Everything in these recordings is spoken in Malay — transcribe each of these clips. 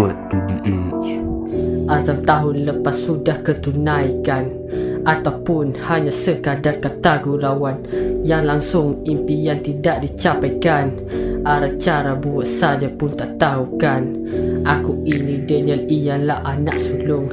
Track to the edge Azam tahun lepas sudah ketunaikan Ataupun hanya sekadar kata gurauan Yang langsung impian tidak dicapaikan. Arah cara buat saja pun tak tahu kan Aku ini Daniel ialah anak sulung.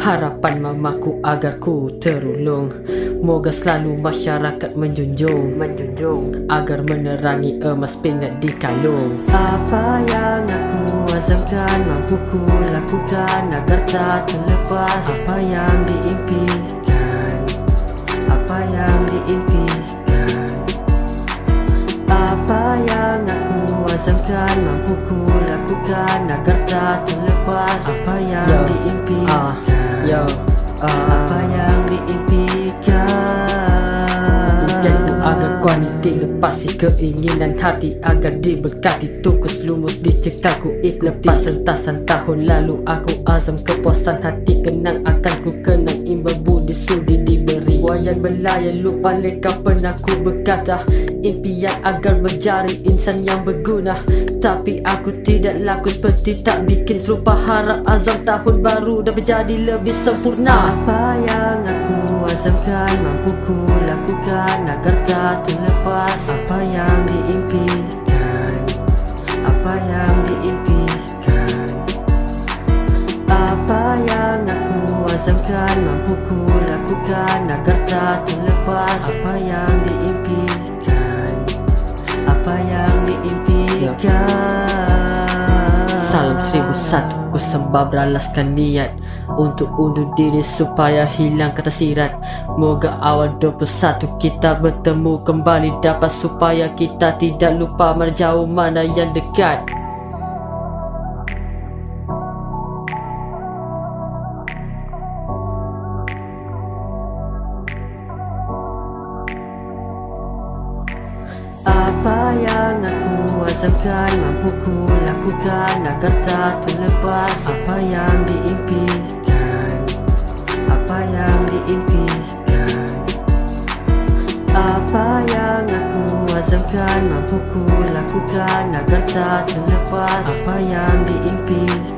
Harapan mamaku agar ku terulung Moga selalu masyarakat menjunjung Menjunjung. Agar menerangi emas pingat di kalung. Apa yang aku azamkan Mampu ku lakukan Agar tak terlepas. Apa yang diimpikan. Apa yang diimpikan. Apa yang aku azamkan Mampu ku lakukan Agar tak terlepas. Apa yang diimpikan. Yo, uh, apa yang diimpikan agar kualiti lepasi keinginan hati Agar diberkati. Tukus lumus diciptaku ik Lepas sentasan tahun lalu aku azam kepuasan hati. Kenang akan ku kenang imbal budi sudi diberi. Wayan belayan lupa leka pernah ku berkata Impian agar menjadi insan yang berguna. Tapi aku tidak laku seperti tak bikin serupa Harap azam tahun baru dah menjadi lebih sempurna. Apa yang aku azamkan mampu ku lakukan Agar tak terlepas apa yang diimpikan. Apa yang diimpikan. Apa yang aku azamkan mampu ku lakukan Agar tak terlepas apa yang diimpikan. Apa yang diimpikan. Salam seribu satu ku sembah beralaskan niat Untuk undur diri supaya hilang kata sirat. Moga awal 21 kita bertemu kembali Dapat supaya kita tidak lupa mana jauh mana yang dekat Mampu ku lakukan Agar tak terlepas. Apa yang diimpikan azamkan Mampu ku lakukan Agar tak terlepas Apa yang diimpikan